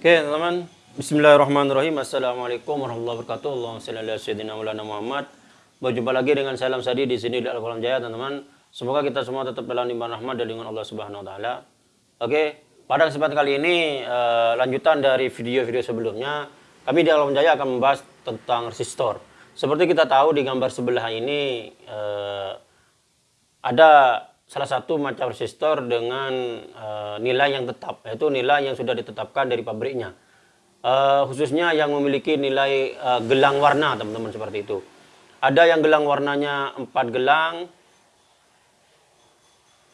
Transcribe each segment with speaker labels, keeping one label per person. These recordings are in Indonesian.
Speaker 1: Oke, teman-teman. Bismillahirrahmanirrahim. Assalamualaikum warahmatullahi wabarakatuh. Allahumma shalli ala sayyidina Maulana Muhammad. Berjumpa lagi dengan Salam Sadi di sini di Al-Qalam Jaya, teman-teman. Semoga kita semua tetap dalam limpahan rahmat dan dengan Allah Subhanahu wa taala. Oke, pada kesempatan kali ini uh, lanjutan dari video-video sebelumnya, kami di Al-Qalam Jaya akan membahas tentang resistor. Seperti kita tahu di gambar sebelah ini uh, ada salah satu macam resistor dengan uh, nilai yang tetap, yaitu nilai yang sudah ditetapkan dari pabriknya. Uh, khususnya yang memiliki nilai uh, gelang warna, teman-teman seperti itu. Ada yang gelang warnanya empat gelang,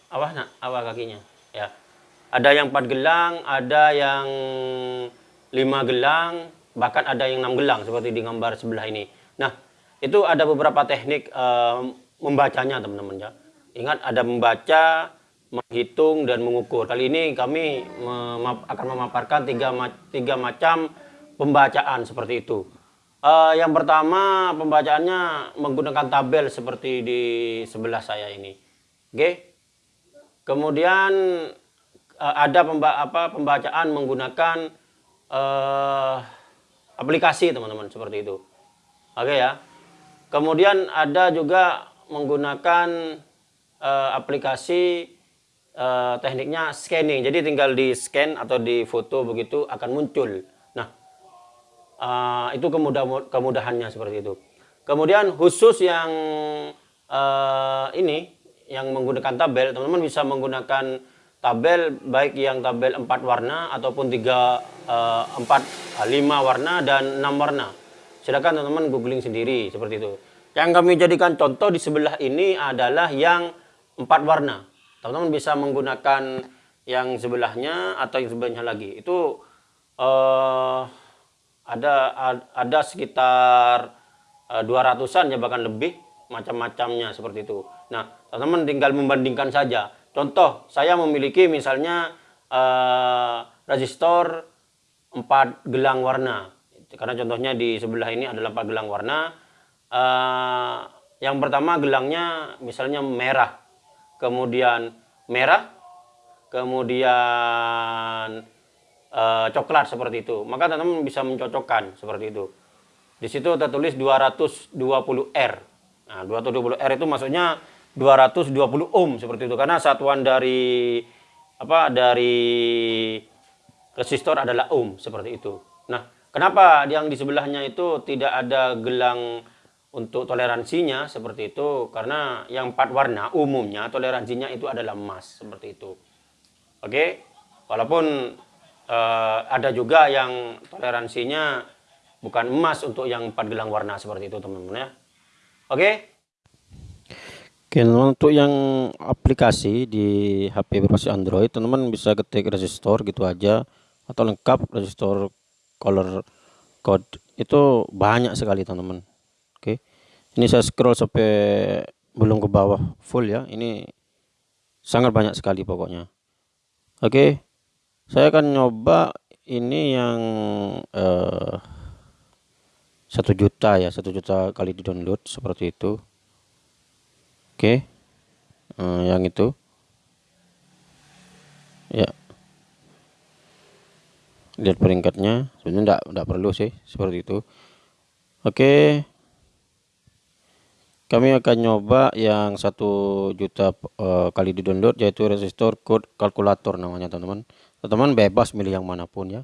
Speaker 1: apa nak, apa kakinya, ya. Ada yang empat gelang, ada yang lima gelang, bahkan ada yang enam gelang seperti di gambar sebelah ini. Nah, itu ada beberapa teknik uh, membacanya, teman-teman ya Ingat ada membaca, menghitung dan mengukur. Kali ini kami akan memaparkan tiga, tiga macam pembacaan seperti itu. Uh, yang pertama pembacaannya menggunakan tabel seperti di sebelah saya ini. Oke. Okay? Kemudian uh, ada pemba apa, pembacaan menggunakan uh, aplikasi teman-teman seperti itu. Oke okay, ya. Kemudian ada juga menggunakan uh, aplikasi uh, tekniknya scanning. Jadi tinggal di scan atau di foto begitu akan muncul. Nah, uh, itu kemudah kemudahannya seperti itu. Kemudian khusus yang uh, ini yang menggunakan tabel, teman-teman bisa menggunakan tabel baik yang tabel 4 warna ataupun 3 uh, 4 5 warna dan 6 warna. Silakan teman-teman googling sendiri seperti itu. Yang kami jadikan contoh di sebelah ini adalah yang empat warna. Teman-teman bisa menggunakan yang sebelahnya atau yang sebelahnya lagi. Itu uh, ada ada sekitar uh, 200-an ya bahkan lebih macam-macamnya seperti itu. Nah, teman-teman tinggal membandingkan saja. Contoh, saya memiliki misalnya uh, resistor 4 gelang warna. Karena contohnya di sebelah ini adalah 4 gelang warna. Uh, yang pertama gelangnya misalnya merah kemudian merah, kemudian e, coklat seperti itu. Maka teman-teman bisa mencocokkan seperti itu. Di situ tertulis 220R. Nah, 220R itu maksudnya 220 ohm seperti itu karena satuan dari apa dari resistor adalah ohm seperti itu. Nah, kenapa yang di sebelahnya itu tidak ada gelang untuk toleransinya seperti itu karena yang empat warna umumnya toleransinya itu adalah emas seperti itu. Oke, walaupun uh, ada juga yang toleransinya bukan emas untuk yang empat gelang warna seperti itu teman-teman ya. Oke. Oke, untuk yang aplikasi di HP berbasis Android, teman-teman bisa ketik resistor gitu aja atau lengkap resistor color code itu banyak sekali teman-teman Oke. Ini saya scroll sampai belum ke bawah full ya. Ini sangat banyak sekali pokoknya. Oke. Saya akan nyoba ini yang uh, satu juta ya, satu juta kali di download seperti itu. Oke. Uh, yang itu. Ya. Lihat peringkatnya. Sebenarnya enggak enggak perlu sih seperti itu. Oke kami akan nyoba yang satu juta uh, kali di download yaitu resistor code kalkulator namanya teman-teman. Teman-teman bebas milih yang mana pun ya.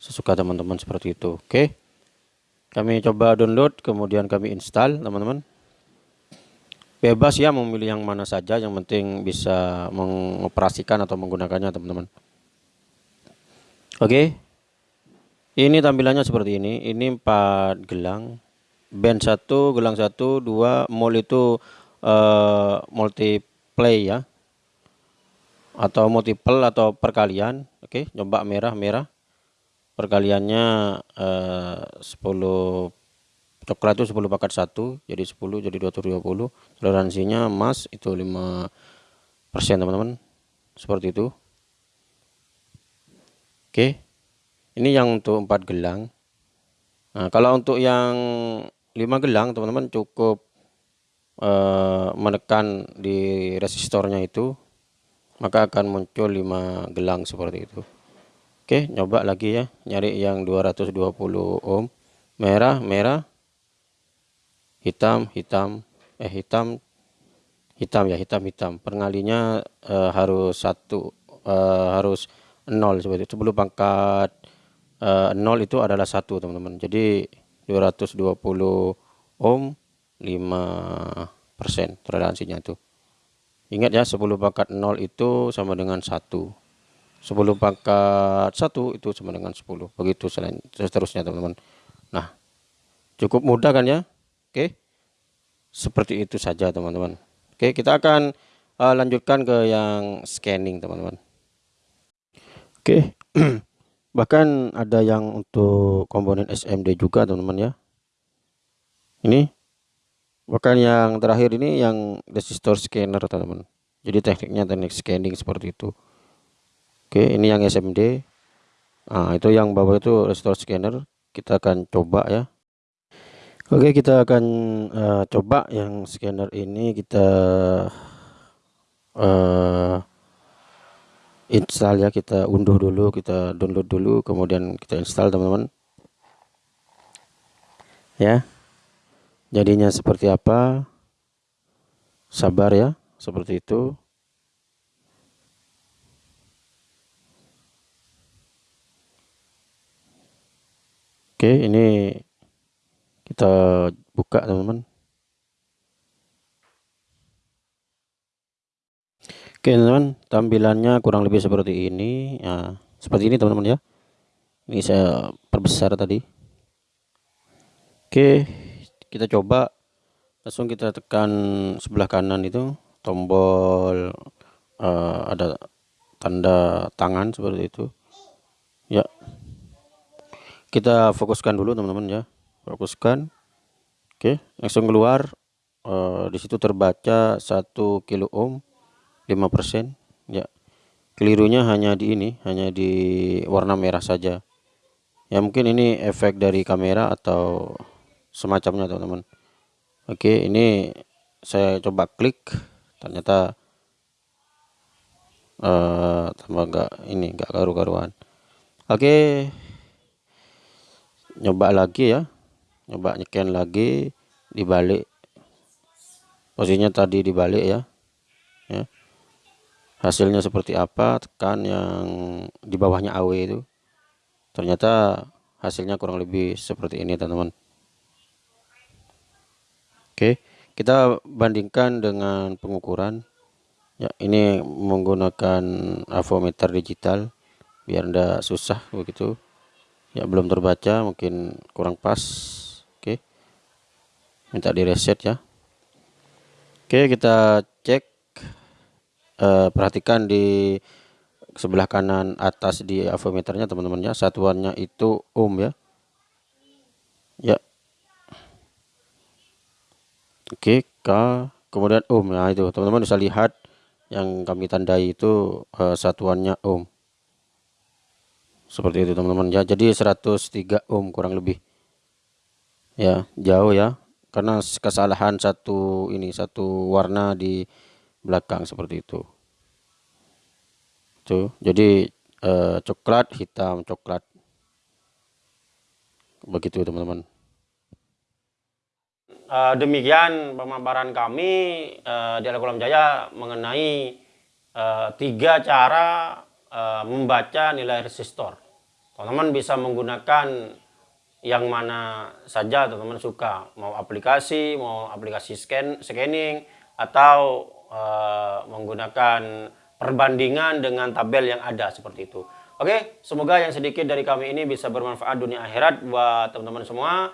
Speaker 1: Sesuka teman-teman seperti itu. Oke. Kami coba download kemudian kami install teman-teman. Bebas ya memilih yang mana saja. Yang penting bisa mengoperasikan atau menggunakannya teman-teman. Oke. Ini tampilannya seperti ini. Ini empat gelang band satu gelang satu dua mall itu uh, multiplay ya. Atau multiple atau perkalian oke okay, coba merah merah. Perkaliannya uh, 10 coklat itu 10 paket satu jadi 10 jadi 220 toleransinya emas itu 5 persen teman-teman. Seperti itu. Oke. Okay. ini yang untuk empat gelang. Nah kalau untuk yang 5 gelang teman-teman cukup uh, menekan di resistornya itu maka akan muncul 5 gelang seperti itu Oke, nyoba lagi ya, nyari yang 220 ohm. Merah, merah. Hitam, hitam. Eh, hitam. Hitam ya, hitam, hitam. Pengalinya eh, harus satu, eh, harus nol seperti itu. Sebelum pangkat eh, nol itu adalah satu teman-teman. Jadi 220 ohm 5 persen toleransinya itu. Ingat ya, 10 pangkat 0 itu sama dengan 1. 10 pangkat 1 itu sama dengan 10 begitu selain seterusnya teman-teman. Nah cukup mudah kan ya? Oke. Seperti itu saja teman-teman. Oke kita akan uh, lanjutkan ke yang scanning teman-teman. Oke bahkan ada yang untuk komponen SMD juga teman-teman ya. Ini bahkan yang terakhir ini yang resistor scanner teman-teman. Jadi tekniknya teknik scanning seperti itu. Oke ini yang SMD nah itu yang bawah itu restore scanner. Kita akan coba ya. Oke kita akan uh, coba yang scanner ini. Kita uh, install ya kita unduh dulu kita download dulu kemudian kita install teman-teman. Ya. Jadinya seperti apa? Sabar ya seperti itu. Oke, ini kita buka teman-teman. Oke teman-teman, tampilannya kurang lebih seperti ini. Ya, seperti ini teman-teman ya. Ini saya perbesar tadi. Oke, kita coba langsung kita tekan sebelah kanan itu tombol uh, ada tanda tangan seperti itu. Ya, kita fokuskan dulu teman-teman ya fokuskan oke langsung keluar uh, di situ terbaca 1 kilo ohm 5% ya. Kelirunya hanya di ini hanya di warna merah saja. Ya mungkin ini efek dari kamera atau semacamnya teman-teman. Oke ini saya coba klik. Ternyata uh, tambah enggak ini enggak karu-karuan. Oke. Nyoba lagi ya. Nyoba nyekian lagi dibalik. Posisinya tadi dibalik ya. Ya hasilnya seperti apa? Tekan yang di bawahnya AW itu. Ternyata hasilnya kurang lebih seperti ini teman-teman. Oke kita bandingkan dengan pengukuran. Ya ini menggunakan avometer digital biar ndak susah begitu. Ya belum terbaca mungkin kurang pas. Oke minta di reset ya. Oke kita eh, perhatikan di sebelah kanan atas di avometernya teman-teman ya satuannya itu ohm ya. Ya. Oke K kemudian ohm. Ya itu teman-teman bisa lihat yang kami tandai itu uh, satuannya ohm. Seperti itu teman-teman ya. Jadi 103 ohm kurang lebih. Ya jauh ya. Karena kesalahan satu ini satu warna di belakang seperti itu tuh jadi eh, coklat hitam coklat. Begitu teman-teman. Uh, demikian pemaparan kami uh, di Alkolam Jaya mengenai uh, tiga cara uh, membaca nilai resistor teman-teman bisa menggunakan yang mana saja teman-teman suka. Mau aplikasi mau aplikasi scan scanning atau uh, menggunakan perbandingan dengan tabel yang ada seperti itu. Oke semoga yang sedikit dari kami ini bisa bermanfaat dunia akhirat buat teman-teman semua.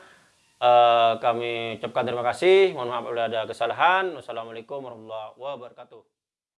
Speaker 1: Uh, kami ucapkan terima kasih. Mohon maaf bila ada kesalahan. Wassalamualaikum warahmatullahi wabarakatuh